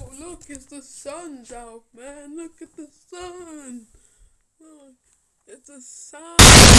Oh, look, it's the sun's out, man. Look at the sun. Look, it's the sun.